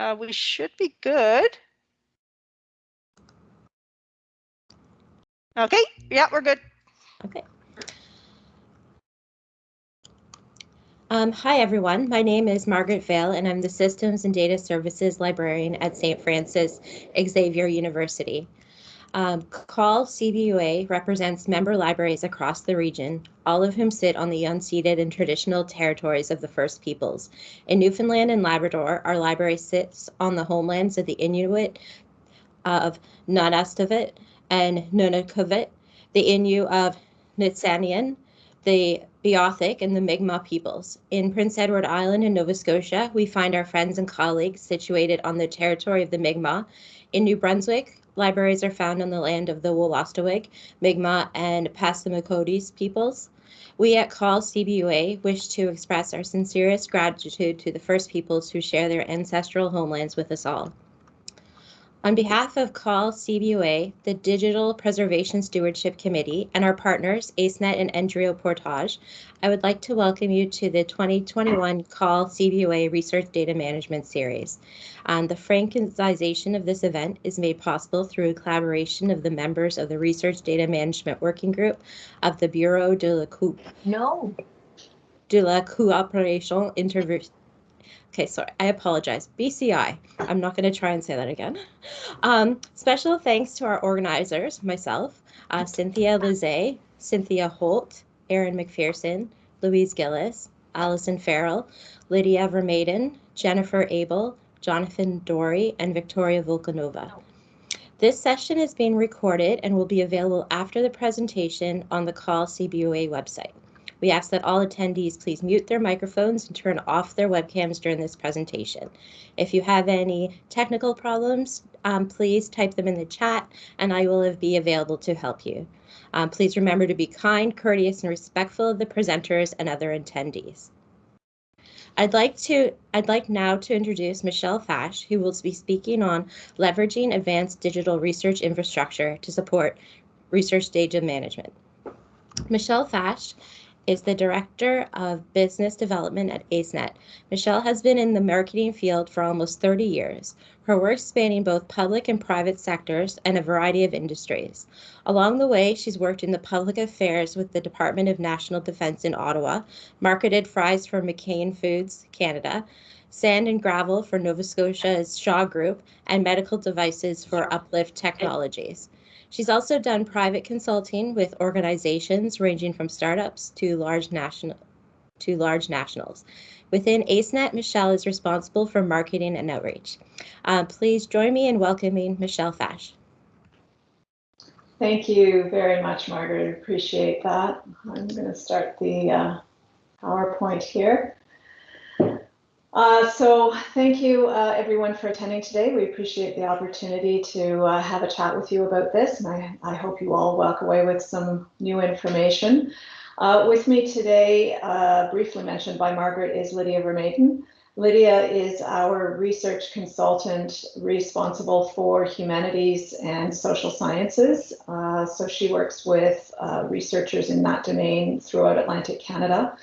Uh, we should be good. Okay, yeah, we're good. Okay. Um, hi, everyone. My name is Margaret Vale, and I'm the Systems and Data Services Librarian at St. Francis Xavier University. Um, CBUA represents member libraries across the region, all of whom sit on the unceded and traditional territories of the First Peoples. In Newfoundland and Labrador, our library sits on the homelands of the Inuit of Nunatsiavut and NunatuKavut, the Innu of Nitassinan, the Beothuk, and the Mi'kmaq peoples. In Prince Edward Island in Nova Scotia, we find our friends and colleagues situated on the territory of the Mi'kmaq. In New Brunswick, libraries are found on the land of the Wolastoqiyik, Mi'kmaq, and Passamaquoddy peoples. We at CAUL CBUA wish to express our sincerest gratitude to the First Peoples who share their ancestral homelands with us all. On behalf of CAUL CBUA, the Digital Preservation Stewardship Committee, and our partners, ACENET and NDRIO Portage, I would like to welcome you to the 2021 CAUL CBUA Research Data Management Series. Um, the franchisation of this event is made possible through a collaboration of the members of the Research Data Management Working Group of the Bureau de la Coupe. No. De la Coopération Interv Okay, sorry, I apologize. BCI. I'm not going to try and say that again. Um, special thanks to our organizers, myself, uh, Cynthia Lizet, Cynthia Holt, Erin McPherson, Louise Gillis, Allison Farrell, Lydia Vermeyden, Jennifer Abel, Jonathan Dory, and Victoria Volkanova. This session is being recorded and will be available after the presentation on the CAUL CBUA website. We ask that all attendees please mute their microphones and turn off their webcams during this presentation. If you have any technical problems, um, please type them in the chat and I will be available to help you. Um, please remember to be kind, courteous, and respectful of the presenters and other attendees. I'd like to I'd like now to introduce Michelle Fash, who will be speaking on leveraging advanced digital research infrastructure to support research data management. Michelle Fash is the Director of Business Development at ACENET. Michelle has been in the marketing field for almost 30 years, her work spanning both public and private sectors and a variety of industries. Along the way, she's worked in the public affairs with the Department of National Defense in Ottawa, marketed fries for McCain Foods Canada, sand and gravel for Nova Scotia's Shaw Group, and medical devices for Uplift Technologies. She's also done private consulting with organizations ranging from startups to large national to large nationals. Within ACENET, Michelle is responsible for marketing and outreach. Uh, please join me in welcoming Michelle Fash. Thank you very much, Margaret. Appreciate that. I'm going to start the uh, PowerPoint here. Uh, so thank you uh, everyone for attending today. We appreciate the opportunity to uh, have a chat with you about this and I, I, hope you all walk away with some new information. Uh, with me today, uh, briefly mentioned by Margaret, is Lydia Vermeyden. Lydia is our research consultant responsible for humanities and social sciences. Uh, so she works with researchers in that domain throughout Atlantic Canada.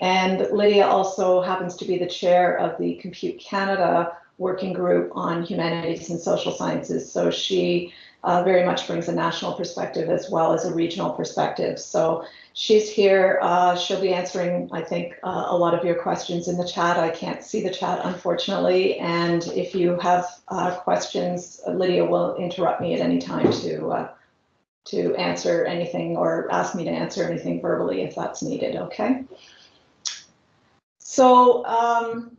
And Lydia also happens to be the chair of the Compute Canada working group on humanities and social sciences. So she uh, very much brings a national perspective as well as a regional perspective. So she's here. Uh, she'll be answering, I think, uh, a lot of your questions in the chat. I can't see the chat, unfortunately. And if you have uh, questions, Lydia will interrupt me at any time to uh, to answer anything or ask me to answer anything verbally if that's needed. Okay. So um,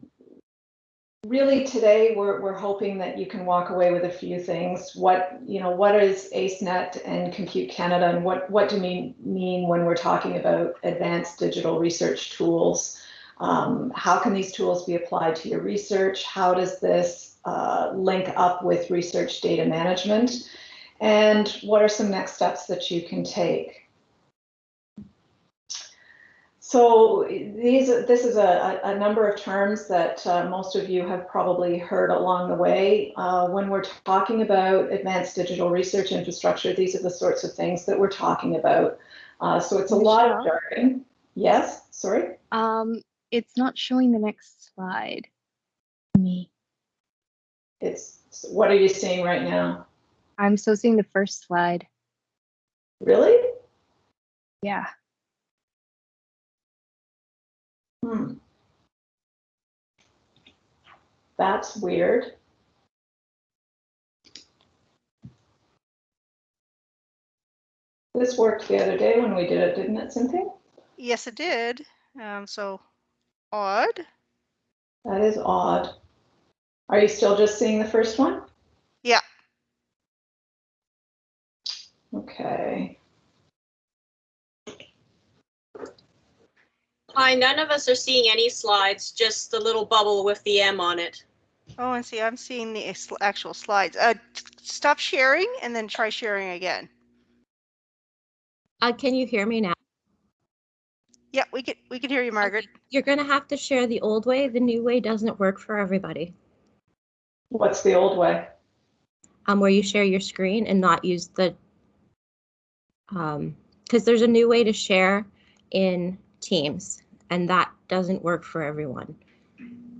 really today we're, we're hoping that you can walk away with a few things. What, you know, what is ACENET and Compute Canada and what, what do we mean when we're talking about advanced digital research tools? Um, how can these tools be applied to your research? How does this uh, link up with research data management? And what are some next steps that you can take? So these, this is a, a number of terms that uh, most of you have probably heard along the way. Uh, when we're talking about advanced digital research infrastructure, these are the sorts of things that we're talking about. Uh, so it's a lot of jargon. Yes, sorry? Um, it's not showing the next slide. Me. It's, what are you seeing right now? I'm still seeing the first slide. Really? Yeah. Hmm. That's weird. This worked the other day when we did it, didn't it, Cynthia? Yes, it did. Um, so odd. That is odd. Are you still just seeing the first one? Yeah. Okay. Hi, none of us are seeing any slides, just the little bubble with the M on it. Oh, and see, I'm seeing the actual slides. Uh, stop sharing and then try sharing again. Uh, can you hear me now? Yeah, we can we can hear you, Margaret. You're gonna have to share the old way. The new way doesn't work for everybody. What's the old way? Um, where you share your screen and not use the um, because there's a new way to share in Teams, and that doesn't work for everyone.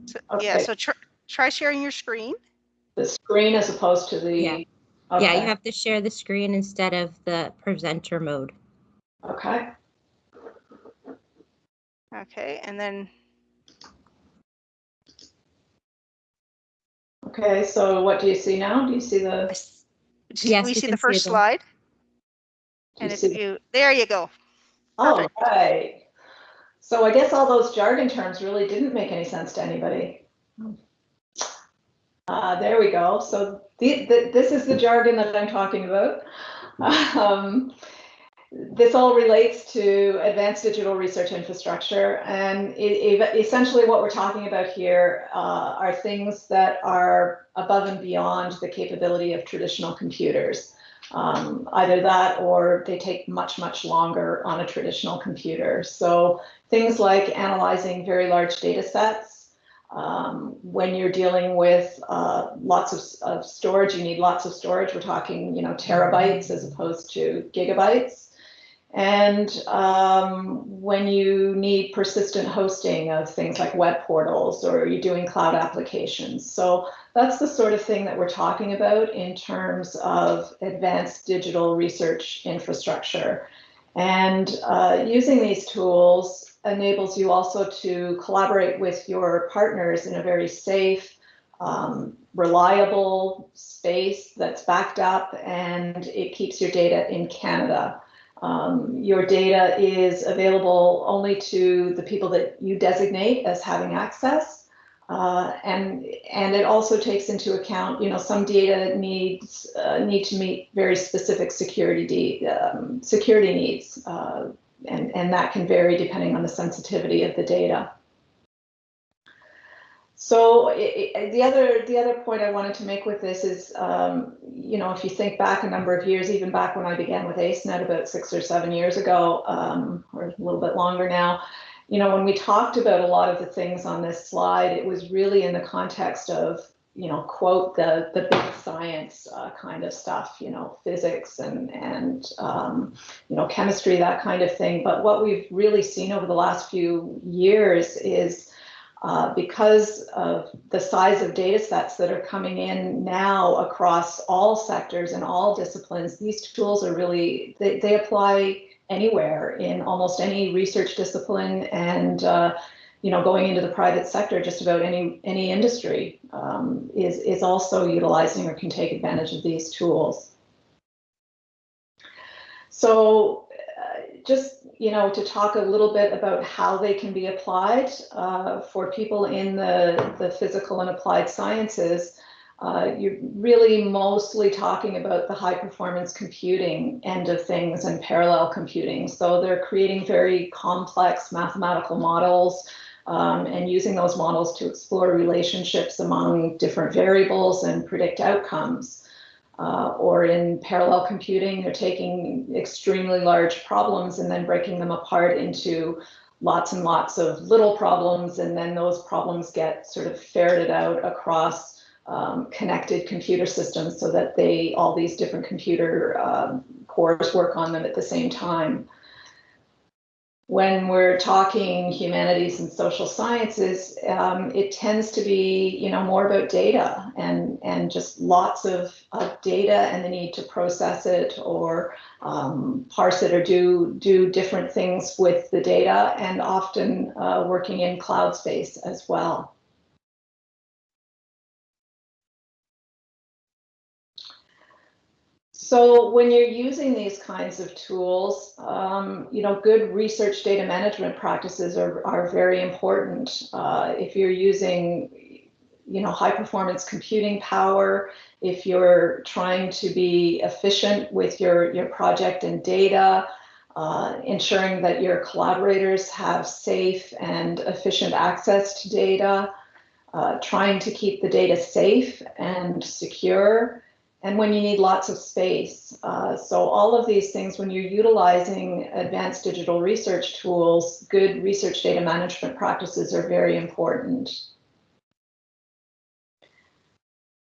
So, Yeah, Okay. so try try sharing your screen. The screen as opposed to the? Yeah. Yeah, Okay. you have to share the screen instead of the presenter mode. Okay. Okay, and then Okay, so what do you see now? Do you see the? s- Yes, we you see can the see first them. slide. do And you if see you there you go. All Perfect. right. So I guess all those jargon terms really didn't make any sense to anybody. Uh, there we go. So the, the, this is the jargon that I'm talking about. Um, this all relates to advanced digital research infrastructure. And it, it- essentially what we're talking about here uh, are things that are above and beyond the capability of traditional computers. Um, either that or they take much, much longer on a traditional computer. So things like analyzing very large data sets. Um, when you're dealing with uh, lots of, of storage, you need lots of storage. We're talking, you know, terabytes as opposed to gigabytes. And um, when you need persistent hosting of things like web portals or you're doing cloud applications. So that's the sort of thing that we're talking about in terms of advanced digital research infrastructure. And uh, using these tools enables you also to collaborate with your partners in a very safe, um, reliable space that's backed up and it keeps your data in Canada. Um, your data is available only to the people that you designate as having access. Uh, and and it also takes into account, you know, some data needs uh, need to meet very specific security um, security needs, uh, and and that can vary depending on the sensitivity of the data. So i i the other the other point I wanted to make with this is, um, you know, if you think back a number of years, even back when I began with AceNet about six or seven years ago, um, or a little bit longer now, you know, when we talked about a lot of the things on this slide, it was really in the context of, you know, quote the the big science uh, kind of stuff, you know, physics and and um, you know chemistry, that kind of thing. But what we've really seen over the last few years is uh, because of the size of data sets that are coming in now across all sectors and all disciplines, these tools are really, they, they apply anywhere in almost any research discipline and, uh, you know, going into the private sector, just about any, any industry um, is, is also utilizing or can take advantage of these tools. So just you know to talk a little bit about how they can be applied uh, for people in the, the physical and applied sciences. Uh, you're really mostly talking about the high performance computing end of things and parallel computing. So they're creating very complex mathematical models um, and using those models to explore relationships among different variables and predict outcomes. Uh, or in parallel computing, they're taking extremely large problems and then breaking them apart into lots and lots of little problems, and then those problems get sort of ferreted out across um, connected computer systems so that they all these different computer um, cores work on them at the same time. When we're talking humanities and social sciences, um, it tends to be, you know, more about data and and just lots of, of data and the need to process it or um, parse it or do do different things with the data, and often uh, working in cloud space as well. So when you're using these kinds of tools, um, you know, good research data management practices are, are very important. Uh, if you're using, you know, high performance computing power, if you're trying to be efficient with your, your project and data, uh, ensuring that your collaborators have safe and efficient access to data, uh, trying to keep the data safe and secure, and when you need lots of space. Uh, so all of these things, when you're utilizing advanced digital research tools, good research data management practices are very important.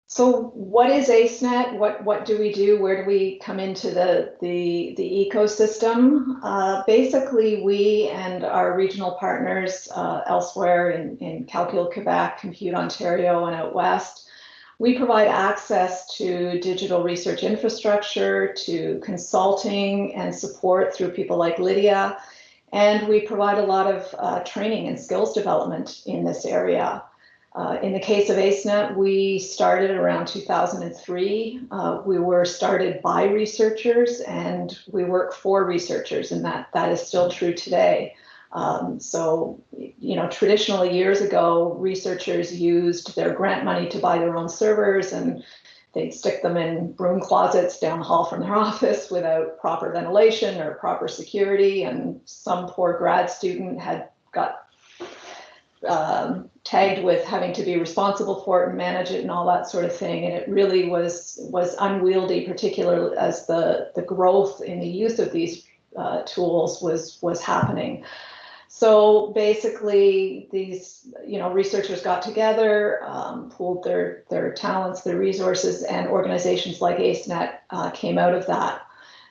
So what is ACENET? What, what do we do? Where do we come into the, the, the ecosystem? Uh, basically, we and our regional partners uh, elsewhere in, in Calcul, Quebec, Compute Ontario, and out west we provide access to digital research infrastructure, to consulting and support through people like Lydia. And we provide a lot of uh, training and skills development in this area. Uh, in the case of ACENET, we started around 2003. Uh, we were started by researchers and we work for researchers, and that, that is still true today. Um, so, you know, traditionally years ago, researchers used their grant money to buy their own servers and they'd stick them in broom closets down the hall from their office without proper ventilation or proper security. And some poor grad student had got um, tagged with having to be responsible for it and manage it and all that sort of thing. And it really was was unwieldy, particularly as the the growth in the use of these uh, tools was was happening. So basically, these you know researchers got together, um, pooled their their talents, their resources, and organizations like ACENET uh, came out of that.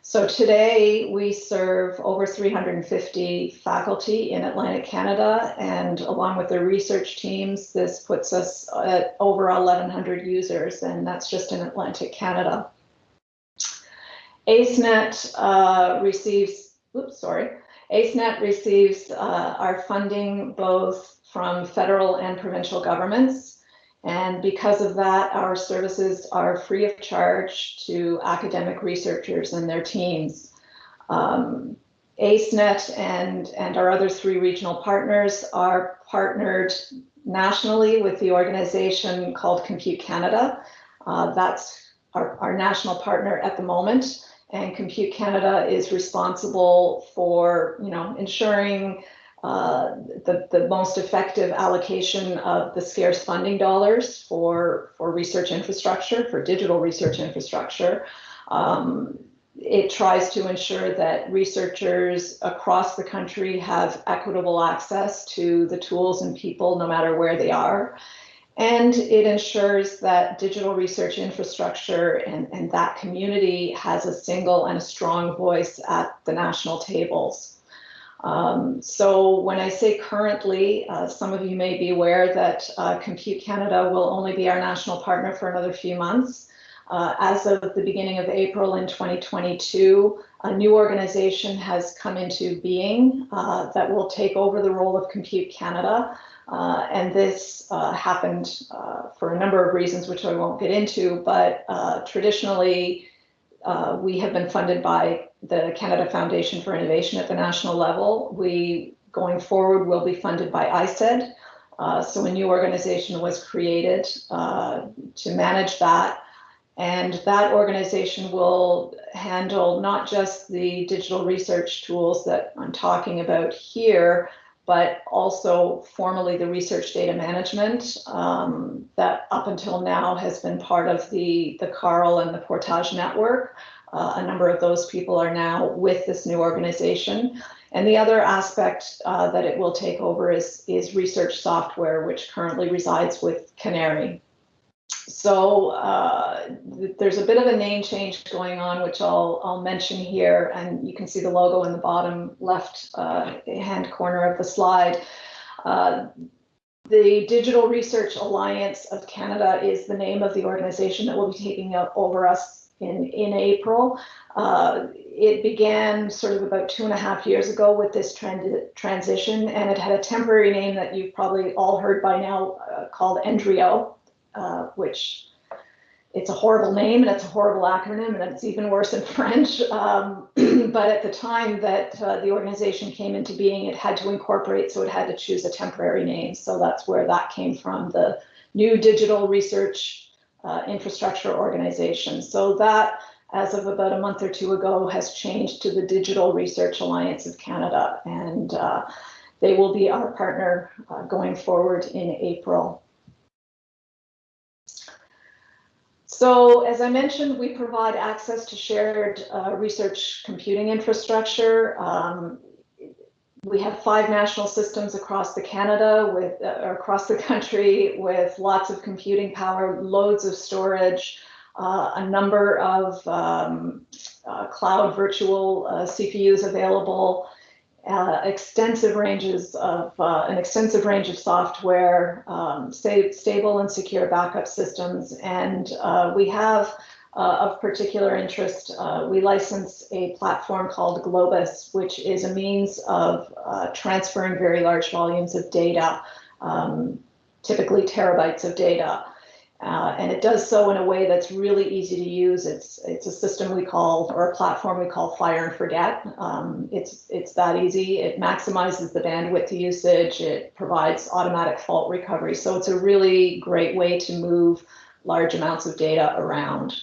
So today we serve over 350 faculty in Atlantic Canada, and along with their research teams, this puts us at over 1,100 users, and that's just in Atlantic Canada. ACENET uh, receives, oops, sorry, ACENET receives uh, our funding both from federal and provincial governments. And because of that, our services are free of charge to academic researchers and their teams. Um, ACENET and, and our other three regional partners are partnered nationally with the organization called Compute Canada. Uh, that's our, our national partner at the moment and Compute Canada is responsible for, you know, ensuring uh, the, the most effective allocation of the scarce funding dollars for, for research infrastructure, for digital research infrastructure. Um, it tries to ensure that researchers across the country have equitable access to the tools and people no matter where they are. And it ensures that digital research infrastructure and, and that community has a single and a strong voice at the national tables. Um, so when I say currently, uh, some of you may be aware that uh, Compute Canada will only be our national partner for another few months. Uh, as of the beginning of April in 2022, a new organization has come into being uh, that will take over the role of Compute Canada. Uh, and this uh, happened uh, for a number of reasons, which I won't get into, but uh, traditionally, uh, we have been funded by the Canada Foundation for Innovation at the national level. We, going forward, will be funded by ISED. Uh, so a new organization was created to manage that. And that organization will handle not just the digital research tools that I'm talking about here, but also formally the research data management um, that up until now has been part of the, the CARL and the Portage network. Uh, a number of those people are now with this new organization. And the other aspect uh, that it will take over is, is research software, which currently resides with CANARIE. So uh, there's a bit of a name change going on, which I'll, I'll mention here, and you can see the logo in the bottom left uh, hand corner of the slide. Uh, the Digital Research Alliance of Canada is the name of the organization that will be taking over us in, in April. Uh, it began sort of about two and a half years ago with this trend, transition, and it had a temporary name that you've probably all heard by now uh, called NDRIO, uh, which it's a horrible name and it's a horrible acronym and it's even worse in French. Um, but at the time that uh, the organization came into being, it had to incorporate, so it had to choose a temporary name. So that's where that came from, the new digital research uh, infrastructure organization. So that, as of about a month or two ago, has changed to the Digital Research Alliance of Canada. And uh, they will be our partner uh, going forward in April. So as I mentioned, we provide access to shared uh, research computing infrastructure. Um, we have five national systems across the Canada with uh, across the country with lots of computing power, loads of storage, uh, a number of um, uh, cloud virtual uh, CPUs available, uh, extensive ranges of uh, an extensive range of software, um, sta stable and secure backup systems, and uh, we have uh, of particular interest. Uh, we license a platform called Globus, which is a means of transferring very large volumes of data, um, typically terabytes of data. Uh, and it does so in a way that's really easy to use. It's it's a system we call or a platform we call fire and forget. Um, it's it's that easy. It maximizes the bandwidth usage. It provides automatic fault recovery. So it's a really great way to move large amounts of data around.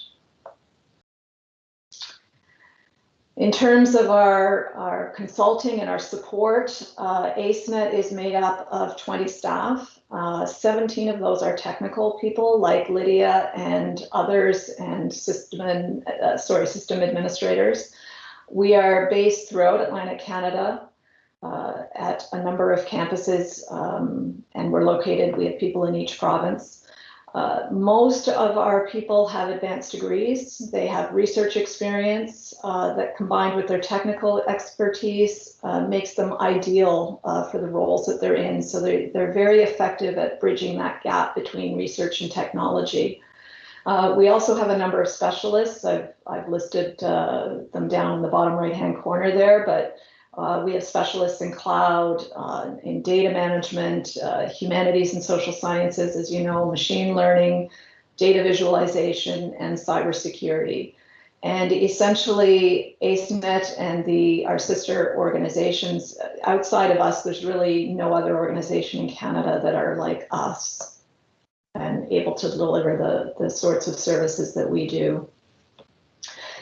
In terms of our, our consulting and our support, uh, ACENET is made up of 20 staff. Uh, 17 of those are technical people like Lydia and others and system, uh, sorry, system administrators. We are based throughout Atlantic Canada uh, at a number of campuses um, and we're located, we have people in each province. Uh, most of our people have advanced degrees. They have research experience uh, that combined with their technical expertise uh, makes them ideal uh, for the roles that they're in. So they're, they're very effective at bridging that gap between research and technology. Uh, we also have a number of specialists. I've, I've listed uh, them down in the bottom right hand corner there, but uh, we have specialists in cloud, uh, in data management, uh, humanities and social sciences, as you know, machine learning, data visualization, and cybersecurity. And essentially, ACENET and the our sister organizations uh, outside of us, there's really no other organization in Canada that are like us and able to deliver the, the sorts of services that we do.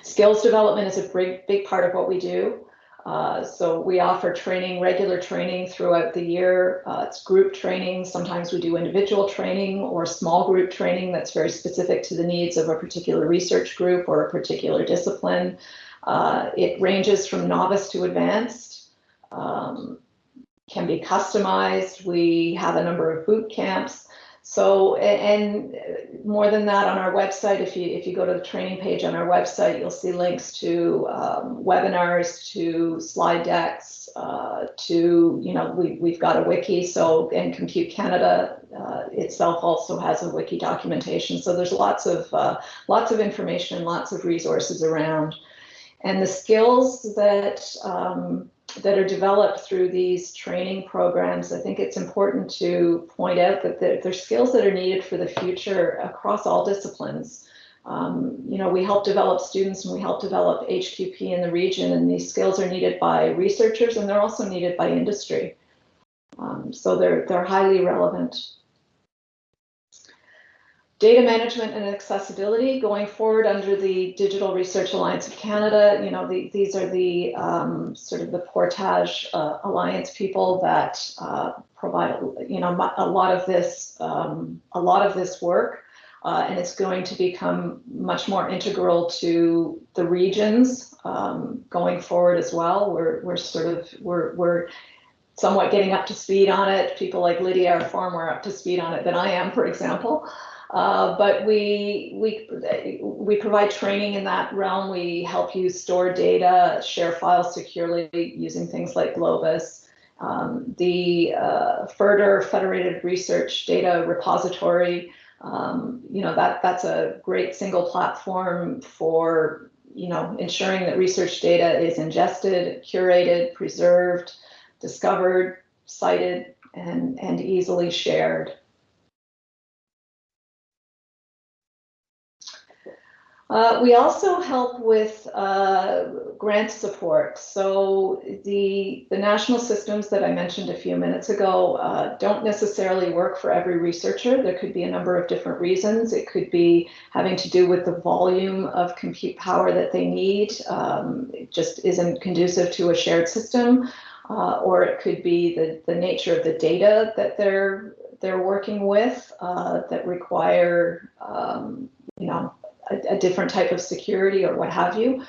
Skills development is a big, big part of what we do. Uh, so we offer training, regular training throughout the year. Uh, it's group training. Sometimes we do individual training or small group training that's very specific to the needs of a particular research group or a particular discipline. Uh, it ranges from novice to advanced, um, can be customized. We have a number of boot camps. So, and more than that, on our website, if you if you go to the training page on our website, you'll see links to um, webinars, to slide decks, uh, to you know we we've got a wiki. So, and Compute Canada uh, itself also has a wiki documentation. So there's lots of uh, lots of information, and lots of resources around, and the skills that um, that are developed through these training programs, I think it's important to point out that they're, they're skills that are needed for the future across all disciplines. Um, you know, we help develop students and we help develop HQP in the region, and these skills are needed by researchers and they're also needed by industry. Um, so they're they're highly relevant. Data management and accessibility going forward under the Digital Research Alliance of Canada. You know, the, these are the um, sort of the Portage uh, Alliance people that uh, provide, you know, a lot of this, um, a lot of this work. Uh, and it's going to become much more integral to the regions um, going forward as well. We're, we're sort of, we're, we're somewhat getting up to speed on it. People like Lydia are far more up to speed on it than I am, for example. Uh, but we, we, we provide training in that realm. We help you store data, share files securely using things like Globus. Um, the uh, FRDR Federated Research Data Repository, um, you know, that, that's a great single platform for, you know, ensuring that research data is ingested, curated, preserved, discovered, cited, and, and easily shared. Uh, we also help with uh, grant support. So the, the national systems that I mentioned a few minutes ago uh, don't necessarily work for every researcher. There could be a number of different reasons. It could be having to do with the volume of compute power that they need. Um, it just isn't conducive to a shared system. Uh, or it could be the, the nature of the data that they're they're working with uh, that require um, you know a, a, different type of security or what have you.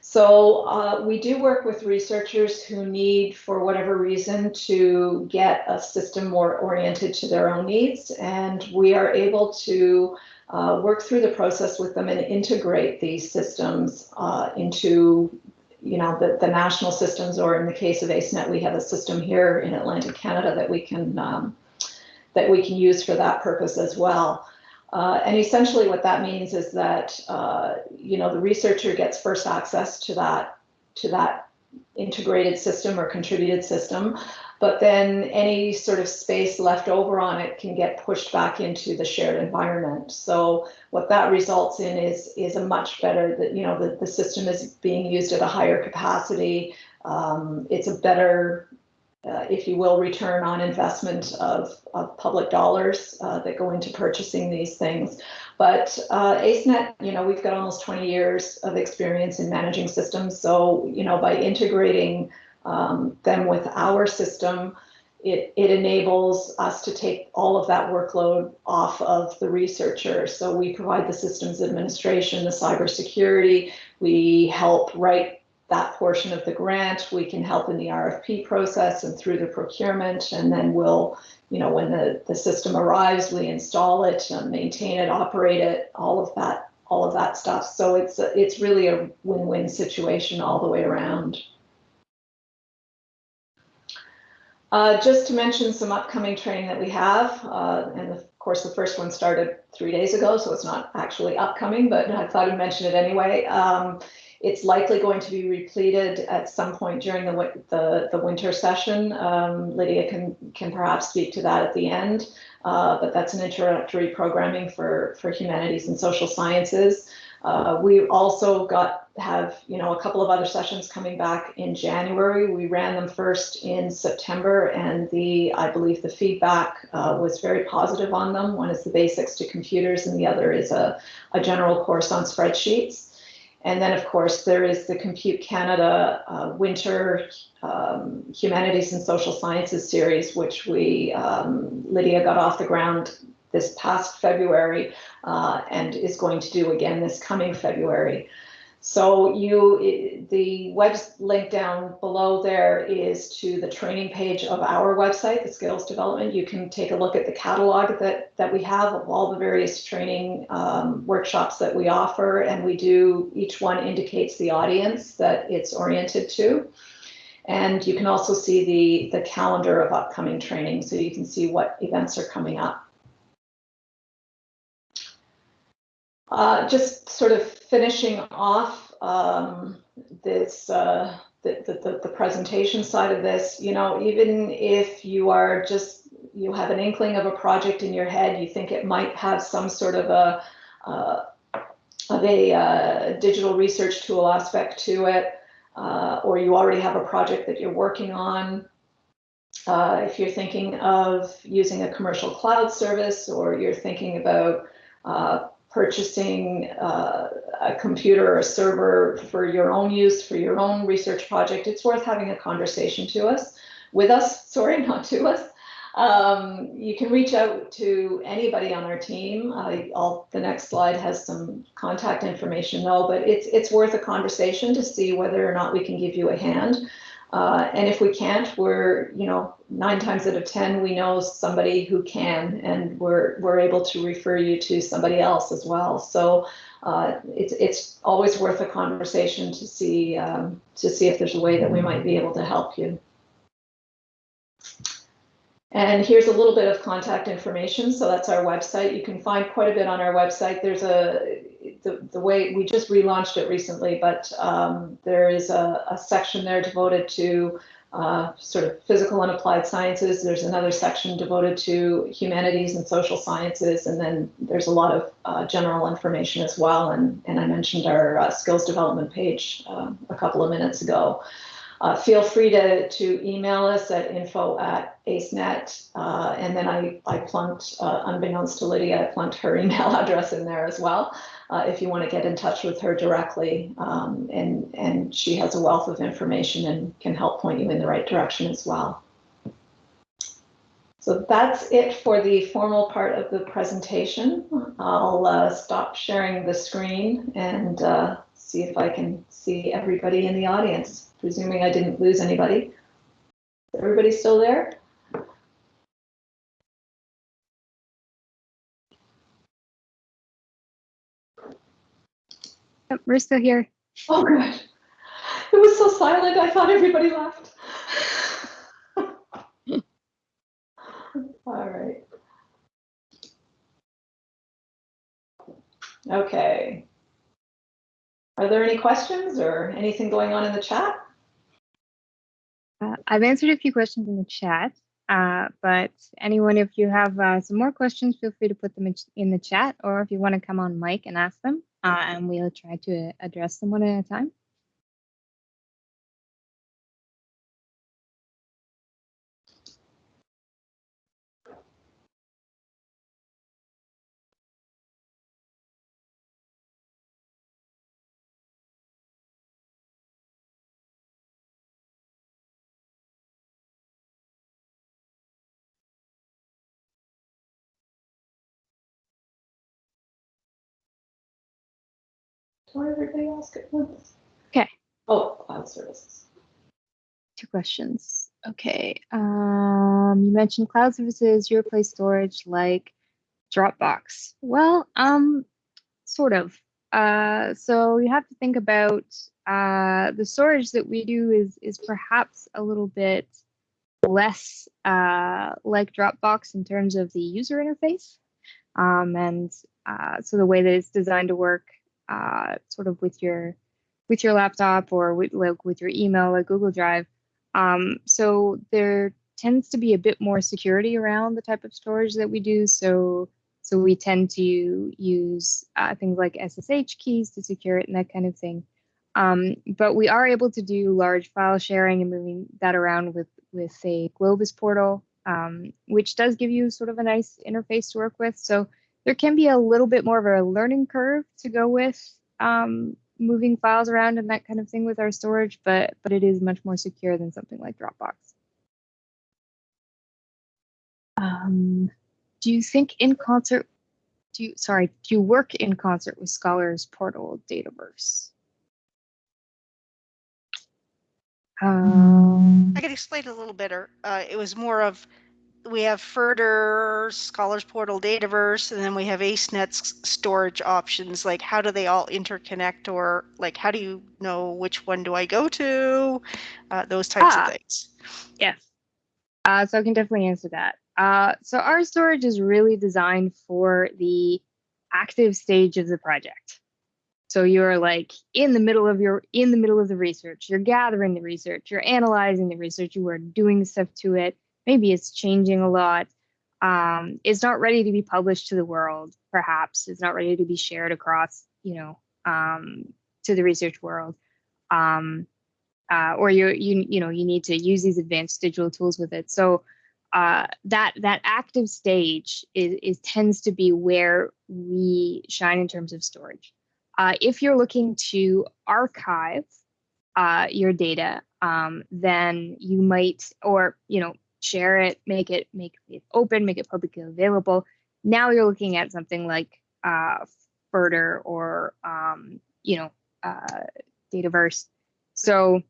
So uh, we do work with researchers who need, for whatever reason, to get a system more oriented to their own needs, and we are able to uh, work through the process with them and integrate these systems uh, into you know, the, the national systems, or in the case of ACENET, we have a system here in Atlantic Canada that we can um, that we can use for that purpose as well. Uh, and essentially what that means is that, uh, you know, the researcher gets first access to that, to that integrated system or contributed system, but then any sort of space left over on it can get pushed back into the shared environment. So what that results in is is a much better that you know the, the system is being used at a higher capacity. Um, it's a better uh, if you will, return on investment of, of public dollars uh, that go into purchasing these things. But uh, ACENET, you know, we've got almost 20 years of experience in managing systems. So, you know, by integrating um, them with our system, it, it enables us to take all of that workload off of the researcher. So we provide the systems administration, the cybersecurity, we help write that portion of the grant. We can help in the RFP process and through the procurement, and then we'll, you know, when the, the system arrives, we install it, maintain it, operate it, all of that, all of that stuff. So it's a, it's really a win-win situation all the way around. Uh, just to mention some upcoming training that we have, uh, and of course the first one started three days ago, so it's not actually upcoming, but I thought I'd mention it anyway. Um, it's likely going to be repleted at some point during the the, the winter session. Um, Lydia can can perhaps speak to that at the end, uh, but that's an introductory programming for for humanities and social sciences. Uh, we also got have you know a couple of other sessions coming back in January. We ran them first in September, and the I believe the feedback uh, was very positive on them. One is the basics to computers, and the other is a, a general course on spreadsheets. And then, of course, there is the Compute Canada uh, Winter um, Humanities and Social Sciences series, which we um, Lydia got off the ground this past February uh, and is going to do again this coming February. So you, the web link down below there is to the training page of our website, the Skills Development. You can take a look at the catalog that, that we have of all the various training um, workshops that we offer. And we do, each one indicates the audience that it's oriented to. And you can also see the, the calendar of upcoming training so you can see what events are coming up. Uh, just sort of finishing off um, this uh, the, the, the presentation side of this, you know, even if you are just you have an inkling of a project in your head, you think it might have some sort of a uh, of a uh, digital research tool aspect to it, uh, or you already have a project that you're working on. Uh, if you're thinking of using a commercial cloud service, or you're thinking about uh, purchasing uh, a computer or a server for your own use, for your own research project, it's worth having a conversation to us, with us, sorry, not to us. Um, you can reach out to anybody on our team. I, will the next slide has some contact information though, but it's, it's worth a conversation to see whether or not we can give you a hand. Uh, and if we can't, we're, you know, nine times out of 10, we know somebody who can, and we're, we're able to refer you to somebody else as well. So uh, it's, it's always worth a conversation to see, um, to see if there's a way that we might be able to help you. And here's a little bit of contact information. So that's our website. You can find quite a bit on our website. There's a, the, the way, we just relaunched it recently, but um, there is a, a section there devoted to uh, sort of physical and applied sciences. There's another section devoted to humanities and social sciences. And then there's a lot of uh, general information as well. And, and I mentioned our uh, skills development page um, a couple of minutes ago. Uh, feel free to, to email us at info at acenet. Uh, and then I, I plunked, uh, unbeknownst to Lydia, I plunked her email address in there as well. Uh, if you want to get in touch with her directly, um, and, and she has a wealth of information and can help point you in the right direction as well. So that's it for the formal part of the presentation. I'll uh, stop sharing the screen and uh, see if I can see everybody in the audience presuming I didn't lose anybody. Is everybody still there? We're still here. Oh, good. It was so silent, I thought everybody left. All right. Okay. Are there any questions or anything going on in the chat? Uh, I've answered a few questions in the chat, uh, but anyone, if you have uh, some more questions, feel free to put them in, in the chat, or if you want to come on mic and ask them, uh, and we'll try to address them one at a time. Everybody ask at once? Okay. Oh, cloud services. Two questions. Okay. Um, you mentioned cloud services, your place storage like Dropbox. Well, um, sort of. Uh, so you have to think about uh, the storage that we do is is perhaps a little bit less uh, like Dropbox in terms of the user interface. Um, and uh, so the way that it's designed to work uh, sort of with your with your laptop or with like with your email like Google Drive. Um, so there tends to be a bit more security around the type of storage that we do. So so we tend to use uh, things like SSH keys to secure it and that kind of thing. Um, but we are able to do large file sharing and moving that around with with a Globus portal, um, which does give you sort of a nice interface to work with. So there can be a little bit more of a learning curve to go with um, moving files around and that kind of thing with our storage, but but it is much more secure than something like Dropbox. Um, do you think in concert? Do you sorry? Do you work in concert with Scholars Portal Dataverse? Um, I could explain it a little better. Uh, it was more of we have FRDR, Scholars Portal, Dataverse, and then we have AceNet's storage options. Like, how do they all interconnect, or like, how do you know which one do I go to? Uh, those types Ah. of things. Yes. Uh, so I can definitely answer that. Uh, so our storage is really designed for the active stage of the project. So you're like in the middle of your in the middle of the research. You're gathering the research. You're analyzing the research. You are doing stuff to it. Maybe it's changing a lot. Um, it's not ready to be published to the world. Perhaps it's not ready to be shared across, you know, um, to the research world. Um, uh, or you you you know you need to use these advanced digital tools with it. So uh, that that active stage is, is tends to be where we shine in terms of storage. Uh, if you're looking to archive uh, your data, um, then you might or you know share it, make it make it open, make it publicly available. Now you're looking at something like uh, FRDR or um, you know uh, Dataverse. So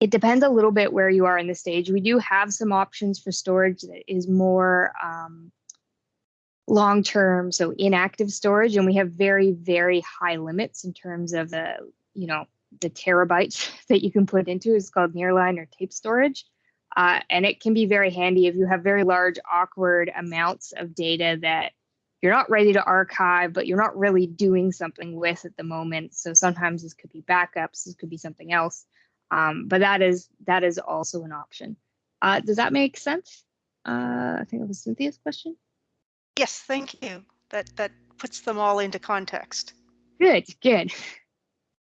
it depends a little bit where you are in the stage. We do have some options for storage that is more um, long term, so inactive storage, and we have very, very high limits in terms of the, you know, the terabytes that you can put into. It's called nearline or tape storage. Uh, and it can be very handy if you have very large, awkward amounts of data that you're not ready to archive, but you're not really doing something with at the moment. So sometimes this could be backups, this could be something else. Um, but that is that is also an option. Uh, does that make sense? Uh, I think it was Cynthia's question. Yes, thank you. That that puts them all into context. Good, good.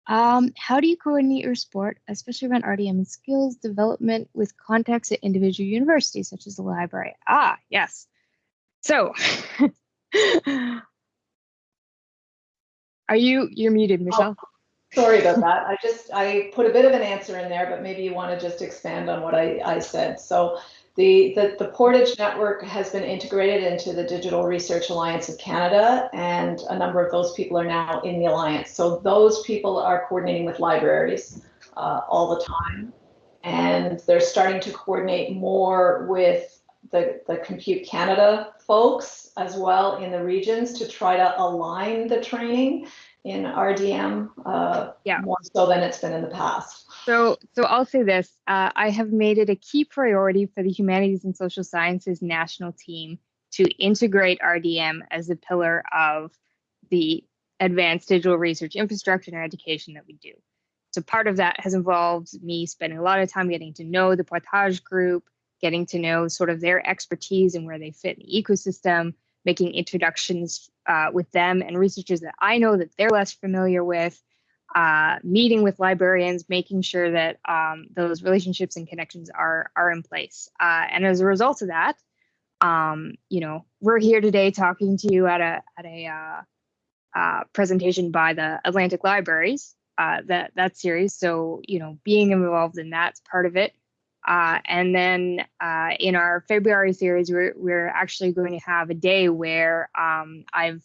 Um, how do you coordinate your sport, especially around RDM and skills development with contacts at individual universities such as the library? Ah, yes. So, are you you're muted, Michelle? Sorry about that. I just, I put a bit of an answer in there, but maybe you want to just expand on what I, I said. So the, the, the Portage network has been integrated into the Digital Research Alliance of Canada, and a number of those people are now in the alliance. So those people are coordinating with libraries uh, all the time, and they're starting to coordinate more with the, the Compute Canada folks as well in the regions to try to align the training in RDM uh, Yeah. more so than it's been in the past. So, so I'll say this: uh, I have made it a key priority for the Humanities and Social Sciences national team to integrate RDM as a pillar of the advanced digital research infrastructure and education that we do. So, part of that has involved me spending a lot of time getting to know the Portage group, getting to know sort of their expertise and where they fit in the ecosystem, making introductions uh, with them and researchers that I know that they're less familiar with, uh, meeting with librarians, making sure that um, those relationships and connections are are in place. Uh, and as a result of that, um, you know, we're here today talking to you at a at a uh, uh, presentation by the Atlantic Libraries. Uh, that that series. So you know, being involved in that's part of it. Uh, and then uh, in our February series, we're, we're actually going to have a day where um, I've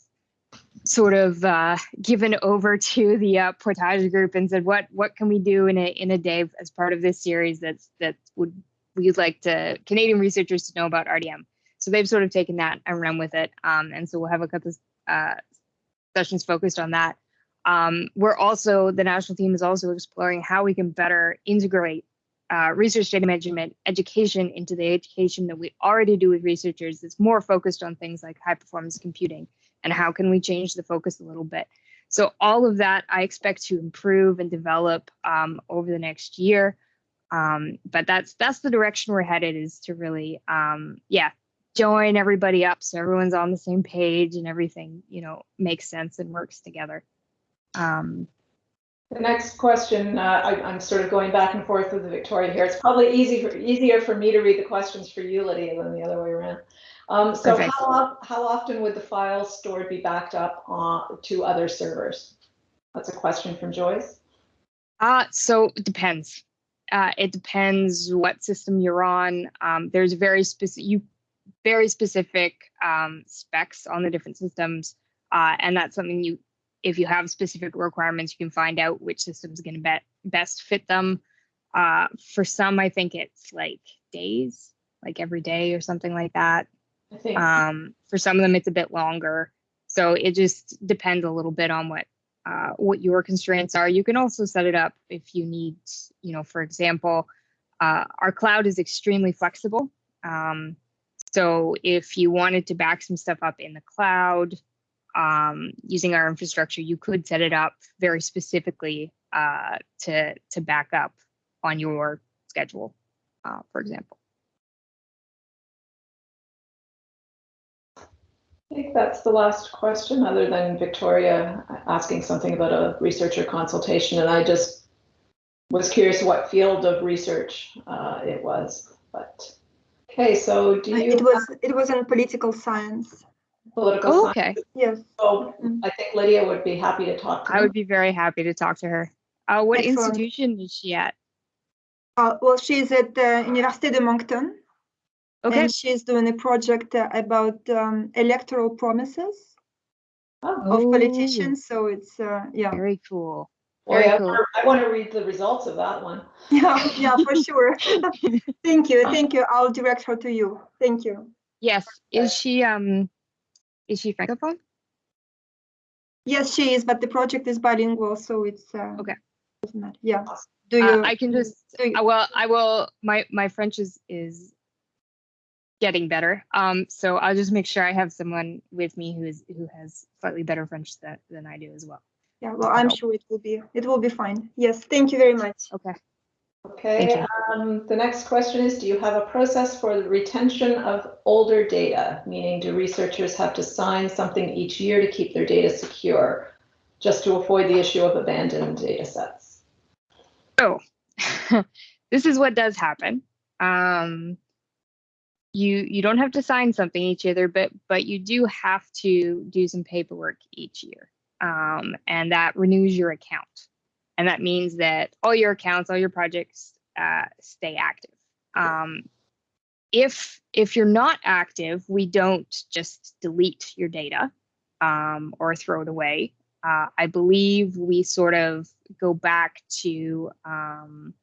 sort of uh, given over to the uh, Portage group and said, what what can we do in a in a day as part of this series that's that would we'd like to Canadian researchers to know about RDM. So they've sort of taken that and run with it. Um, and so we'll have a couple uh, sessions focused on that. Um, we're also the national team is also exploring how we can better integrate uh, research data management education into the education that we already do with researchers that's more focused on things like high performance computing and how can we change the focus a little bit. So all of that i expect to improve and develop um, over the next year. Um, but that's that's the direction we're headed is to really um, yeah join everybody up so everyone's on the same page and everything you know makes sense and works together. Um, The next question, uh, I, I'm sort of going back and forth with the Victoria here. It's probably easy for, easier for me to read the questions for you, Lydia, than the other way around. Um, so Perfect. how, how often would the files stored be backed up on, to other servers? That's a question from Joyce. Uh, so it depends. Uh, it depends what system you're on. Um, there's very specific, you very specific um, specs on the different systems, uh, and that's something you, if you have specific requirements, you can find out which system's going to be- best fit them. Uh, for some, I think it's like days, like every day or something like that. Um, for some of them, it's a bit longer. So it just depends a little bit on what uh, what your constraints are. You can also set it up if you need, you know, for example, uh, our cloud is extremely flexible. Um, so if you wanted to back some stuff up in the cloud um, using our infrastructure, you could set it up very specifically uh, to to back up on your schedule, uh, for example. I think that's the last question, other than Victoria asking something about a researcher consultation, and I just was curious what field of research uh, it was, but, okay, so do you? It was it was in political science. Political Oh, science, okay. Yes. so Mm. I think Lydia would be happy to talk to I you. would be very happy to talk to her. Uh, what Excellent. institution is she at? Uh, well, she's at the Université de Moncton, Okay. and she's doing a project uh, about um, electoral promises Oh, of politicians. So it's uh, yeah, Very cool. Very Boy, I cool. wanna- I want to read the results of that one. Yeah, yeah, for sure. Thank you, thank you. I'll direct her to you. Thank you. Yes. Is she um is she francophone? Yes, she is, but the project is bilingual, so it's. uh, Okay. doesn't matter. Yeah. Do Uh, you? I can just you- uh, well I will my my French is is getting better. Um so I'll just make sure I have someone with me who is who has slightly better French than than I do as well. Yeah, well, I'm sure it will be, it will be fine. Yes, thank you very much. Okay. Okay, um, the next question is, do you have a process for the retention of older data? Meaning, do researchers have to sign something each year to keep their data secure? Just to avoid the issue of abandoned data sets? Oh, this is what does happen. Um, you you don't have to sign something each year, but but you do have to do some paperwork each year, um, and that renews your account, and that means that all your accounts, all your projects uh, stay active. Um, if if you're not active, we don't just delete your data um, or throw it away. Uh, I believe we sort of go back to um,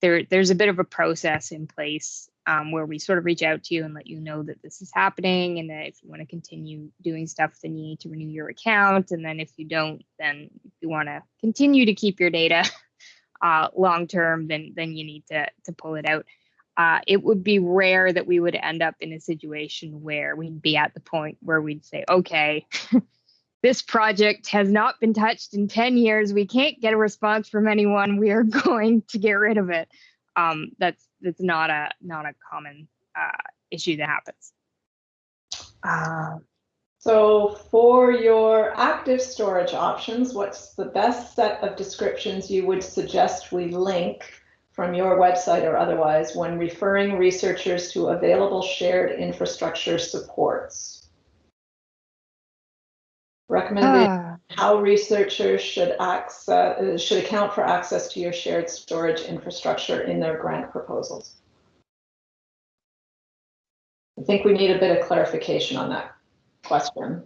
there. There's a bit of a process in place um, where we sort of reach out to you and let you know that this is happening, and that if you want to continue doing stuff, then you need to renew your account, and then if you don't, then if you want to continue to keep your data uh, long term, then then you need to to pull it out. Uh, it would be rare that we would end up in a situation where we'd be at the point where we'd say, okay, this project has not been touched in 10 years. We can't get a response from anyone. We are going to get rid of it. Um, that's that's not a not a common uh, issue that happens. Uh, So for your active storage options, what's the best set of descriptions you would suggest we link from your website or otherwise when referring researchers to available shared infrastructure supports? Recommended ah, how researchers should access, should account for access to your shared storage infrastructure in their grant proposals. I think we need a bit of clarification on that question.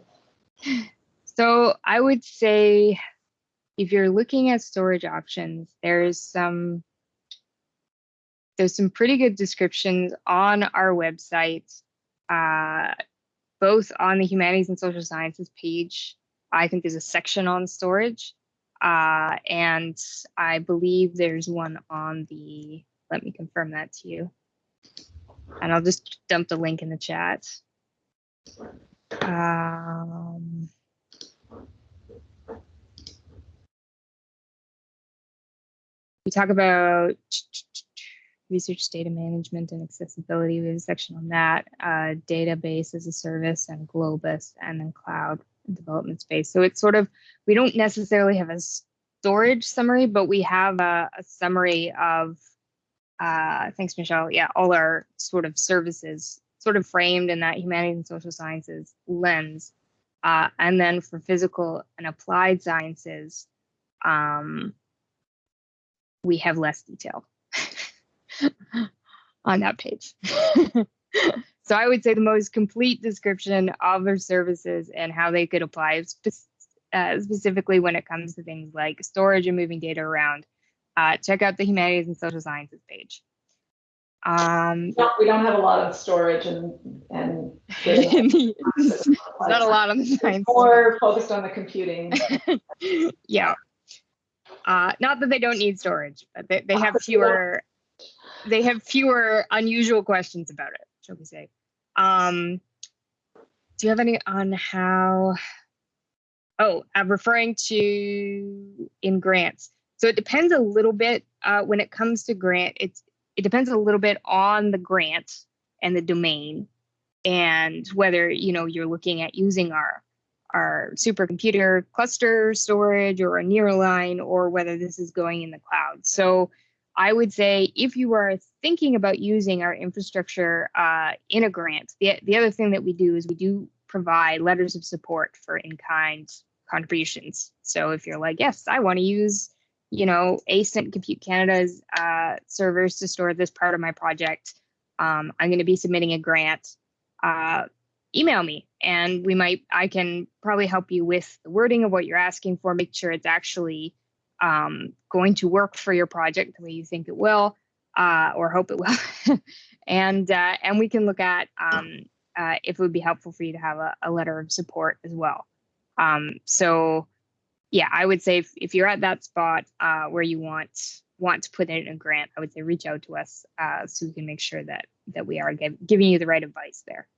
so I would say if you're looking at storage options, there's some there's some pretty good descriptions on our website, uh, both on the humanities and social sciences page. I think there's a section on storage, uh, and I believe there's one on the. Let me confirm that to you, and I'll just dump the link in the chat. Um, we talk about research data management and accessibility. We have a section on that, uh, database as a service and Globus and then cloud development space. So it's sort of, we don't necessarily have a storage summary, but we have a, a summary of, uh, thanks, Michelle. Yeah, all our sort of services sort of framed in that humanities and social sciences lens. Uh, and then for physical and applied sciences, um, we have less detail on that page. so I would say the most complete description of their services and how they could apply spe- uh, specifically when it comes to things like storage and moving data around. Uh, check out the humanities and social sciences page. Um, No, we don't have a lot of storage and, and. not a lot on the science. More focused on the computing. yeah. Uh, not that they don't need storage, but they, they have fewer they have fewer unusual questions about it, shall we say. Um, do you have any on how oh I'm referring to in grants. So it depends a little bit uh, when it comes to grant, it's it depends a little bit on the grant and the domain and whether you know you're looking at using our our supercomputer cluster storage or a nearline or whether this is going in the cloud. So I would say if you are thinking about using our infrastructure uh, in a grant, the, the other thing that we do is we do provide letters of support for in-kind contributions. So if you're like, yes, I want to use, you know, ACENET Compute Canada's uh, servers to store this part of my project, um, I'm going to be submitting a grant. Uh, email me and we might i can probably help you with the wording of what you're asking for make sure it's actually um, going to work for your project the way you think it will, uh, or hope it will, and uh, and we can look at um, uh, if it would be helpful for you to have a, a letter of support as well. Um, so yeah, I would say if, if you're at that spot uh, where you want want to put in a grant, I would say reach out to us uh, so we can make sure that that we are give, giving you the right advice there.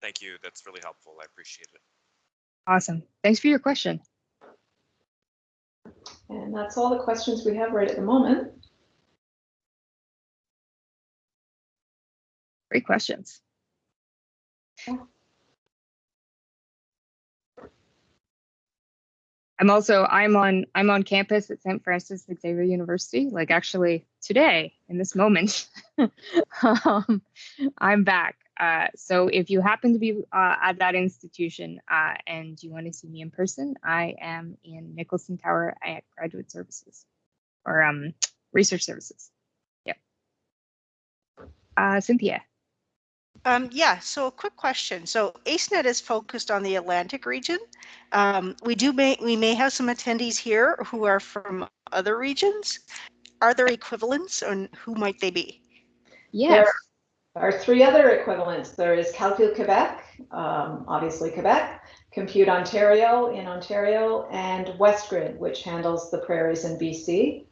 Thank you. That's really helpful. I appreciate it. Awesome. Thanks for your question. And that's all the questions we have right at the moment. Great questions. I'm also I'm on I'm on campus at St. Francis Xavier University. Like actually today in this moment, um, I'm back. Uh, so if you happen to be uh, at that institution uh, and you want to see me in person, I am in Nicholson Tower at Graduate Services or um, Research Services. Yep. Uh, Cynthia. Um, yeah, so a quick question. So ACENET is focused on the Atlantic region. Um, we do may we may have some attendees here who are from other regions. Are there equivalents and who might they be? Yes. There are three other equivalents. There is Calcul Quebec, um, obviously Quebec, Compute Ontario in Ontario, and WestGrid, which handles the prairies in BC.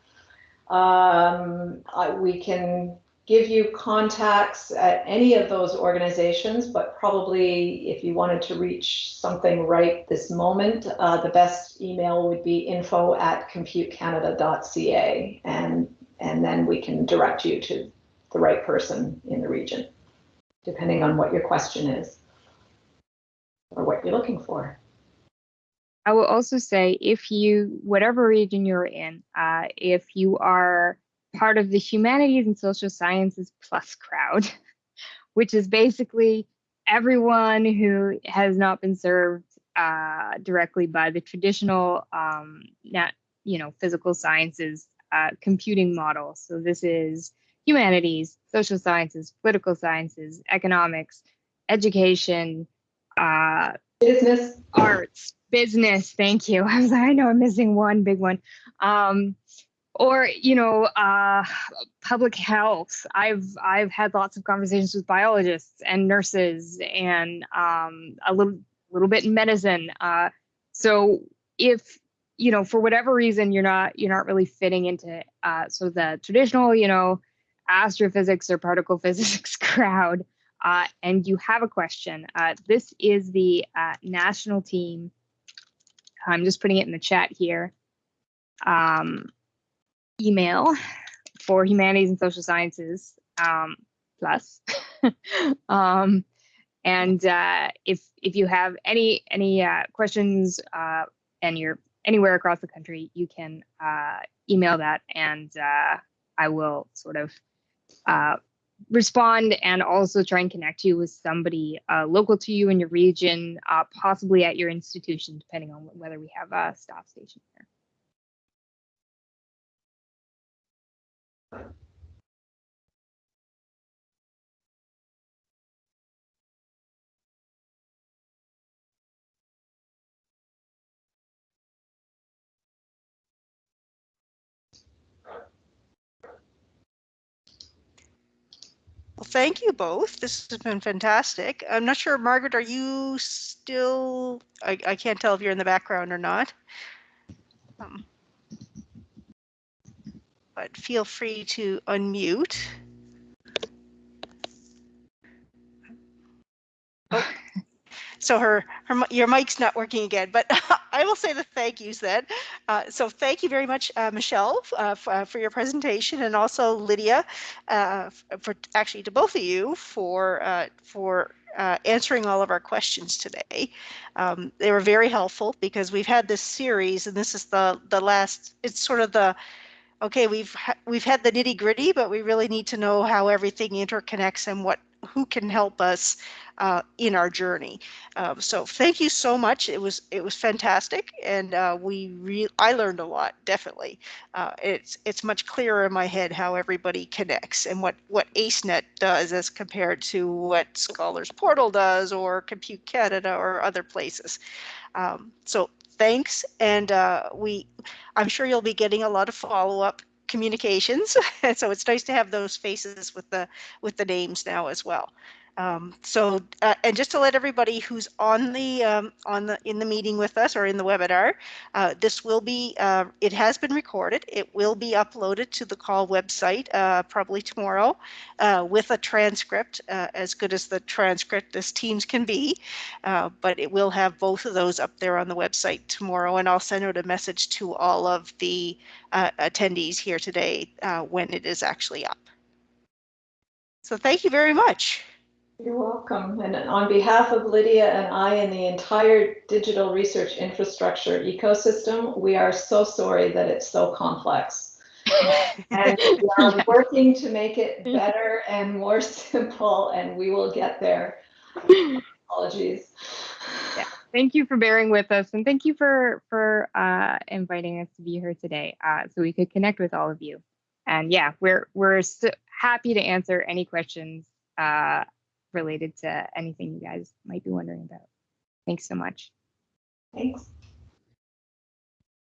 Um, we can give you contacts at any of those organizations, but probably if you wanted to reach something right this moment, uh, the best email would be info at computecanada.ca and, and then we can direct you to the right person in the region, depending on what your question is or what you're looking for. I will also say if you, whatever region you're in, uh, if you are part of the humanities and social sciences plus crowd, which is basically everyone who has not been served uh, directly by the traditional, um, you know, physical sciences uh, computing model. So this is humanities, social sciences, political sciences, economics, education, uh, business, arts, business. Thank you. I was like, I know I'm missing one big one. Um, or you know uh, public health i've i've had lots of conversations with biologists and nurses and um, a little little bit in medicine uh, so if you know for whatever reason you're not you're not really fitting into uh, sort of the traditional you know astrophysics or particle physics crowd uh, and you have a question. Uh, this is the uh, national team. I'm just putting it in the chat here. Um, email for humanities and social sciences um, plus. um, and uh, if if you have any any uh, questions uh, and you're anywhere across the country, you can email that, and I will sort of uh, respond and also try and connect you with somebody local to you in your region, possibly at your institution, depending on whether we have a staff station there. Well, thank you both. This has been fantastic. I'm not sure, Margaret, are you still, I, I can't tell if you're in the background or not. Um, but feel free to unmute. So her, her, your mic's not working again, but I will say the thank yous then. Uh, so thank you very much, uh, Michelle, uh, uh for your presentation, and also Lydia, uh, for actually to both of you for uh, for answering all of our questions today. Um, they were very helpful because we've had this series, and this is the the last. It's sort of the okay, we've ha we've had the nitty gritty, but we really need to know how everything interconnects and what who can help us uh, in our journey. Um, so thank you so much. It was it was fantastic, and uh, we re I learned a lot. Definitely, uh, it's it's much clearer in my head how everybody connects and what what ACENET does as compared to what Scholars Portal does or Compute Canada or other places. Um, so thanks. And uh, we, I'm sure you'll be getting a lot of follow-up communications. So it's nice to have those faces with the, with the names now as well. Um, so, uh, and just to let everybody who's on the, um, on the, in the meeting with us or in the webinar, uh, this will be, uh, it has been recorded. It will be uploaded to the CAUL website, uh, probably tomorrow, uh, with a transcript, uh, as good as the transcript as Teams can be. But it will have both of those up there on the website tomorrow, and I'll send out a message to all of the attendees here today when it is actually up. So thank you very much. You're welcome. And on behalf of Lydia and I and the entire digital research infrastructure ecosystem, we are so sorry that it's so complex. And we are working to make it better and more simple, and we will get there. Apologies. Yeah. Thank you for bearing with us and thank you for for uh, inviting us to be here today uh, so we could connect with all of you. And yeah, we're we're so happy to answer any questions uh, related to anything you guys might be wondering about. Thanks so much. Thanks.